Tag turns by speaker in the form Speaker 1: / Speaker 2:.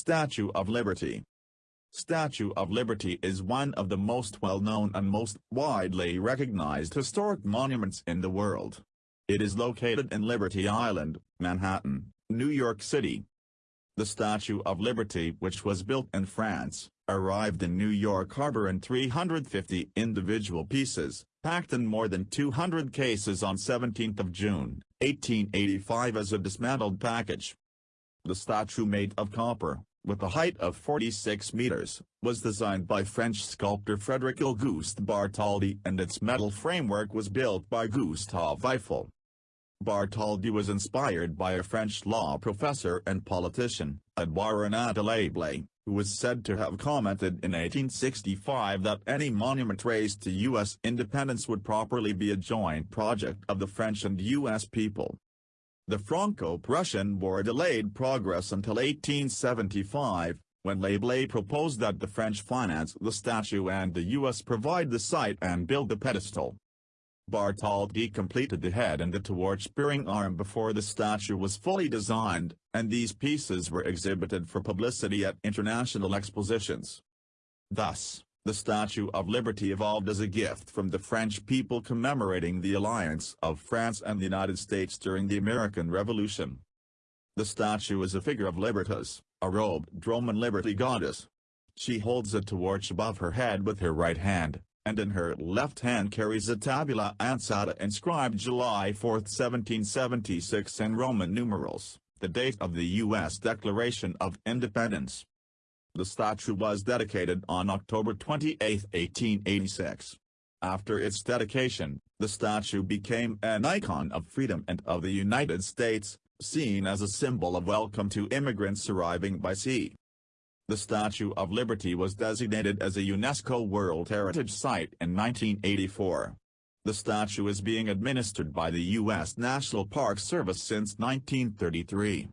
Speaker 1: Statue of Liberty Statue of Liberty is one of the most well-known and most widely recognized historic monuments in the world. It is located in Liberty Island, Manhattan, New York City. The Statue of Liberty which was built in France, arrived in New York Harbor in 350 individual pieces, packed in more than 200 cases on 17 June, 1885 as a dismantled package. The statue made of copper, with a height of 46 meters, was designed by French sculptor Frederic Auguste Bartholdi and its metal framework was built by Gustave Eiffel. Bartholdi was inspired by a French law professor and politician, Edouard René de Laboulaye, who was said to have commented in 1865 that any monument raised to U.S. independence would properly be a joint project of the French and U.S. people. The Franco-Prussian War delayed progress until 1875, when Laboulaye proposed that the French finance the statue and the U.S. provide the site and build the pedestal. Bartholdi completed the head and the torch-bearing arm before the statue was fully designed, and these pieces were exhibited for publicity at international expositions. Thus, the Statue of Liberty evolved as a gift from the French people commemorating the alliance of France and the United States during the American Revolution. The statue is a figure of Libertas, a robed Roman liberty goddess. She holds a torch above her head with her right hand, and in her left hand carries a tabula ansata inscribed July 4, 1776 in Roman numerals, the date of the U.S. Declaration of Independence. The statue was dedicated on October 28, 1886. After its dedication, the statue became an icon of freedom and of the United States, seen as a symbol of welcome to immigrants arriving by sea. The Statue of Liberty was designated as a UNESCO World Heritage Site in 1984. The statue is being administered by the U.S. National Park Service since 1933.